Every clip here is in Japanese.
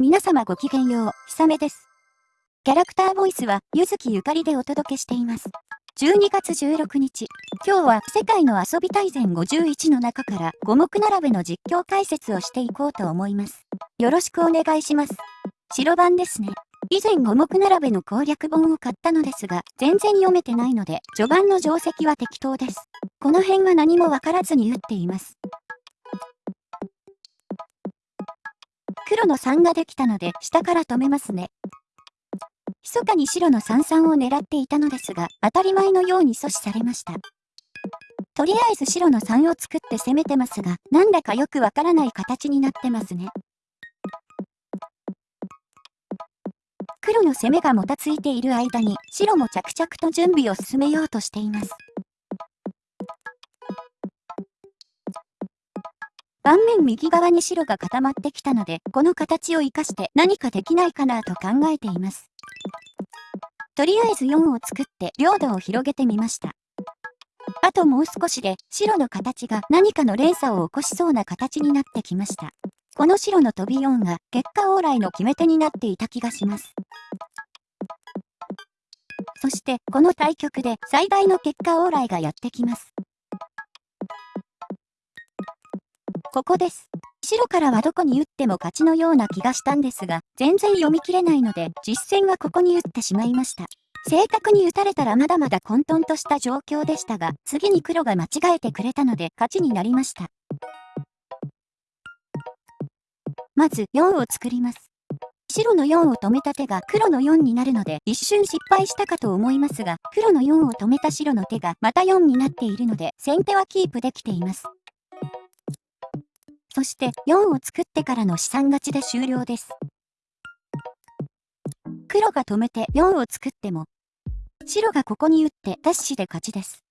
皆様ごきげんよう、ひさめです。キャラクターボイスは、ゆずきゆかりでお届けしています。12月16日、今日は世界の遊び大全51の中から五目並べの実況解説をしていこうと思います。よろしくお願いします。白番ですね。以前五目並べの攻略本を買ったのですが、全然読めてないので、序盤の定石は適当です。この辺は何もわからずに打っています。黒の3ができたので下から止めますね。密かに白の三々を狙っていたのですが、当たり前のように阻止されました。とりあえず白の3を作って攻めてますが、なんだかよくわからない形になってますね。黒の攻めがもたついている間に、白も着々と準備を進めようとしています。盤面右側に白が固まってきたので、この形を活かして何かできないかなと考えています。とりあえず4を作って領土を広げてみました。あともう少しで白の形が何かの連鎖を起こしそうな形になってきました。この白の飛び4が結果往来の決め手になっていた気がします。そしてこの対局で最大の結果往来がやってきます。ここです。白からはどこに打っても勝ちのような気がしたんですが、全然読み切れないので、実戦はここに打ってしまいました。正確に打たれたらまだまだ混沌とした状況でしたが、次に黒が間違えてくれたので勝ちになりました。まず4を作ります。白の4を止めた手が黒の4になるので一瞬失敗したかと思いますが、黒の4を止めた白の手がまた4になっているので先手はキープできています。そして4を作ってからの資産勝ちで終了です。黒が止めて4を作っても、白がここに打ってダッシュで勝ちです。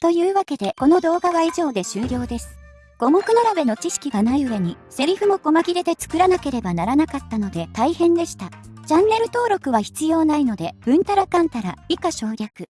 というわけでこの動画は以上で終了です。五目並べの知識がない上に、セリフも細切れで作らなければならなかったので大変でした。チャンネル登録は必要ないので、うんたらかんたら以下省略。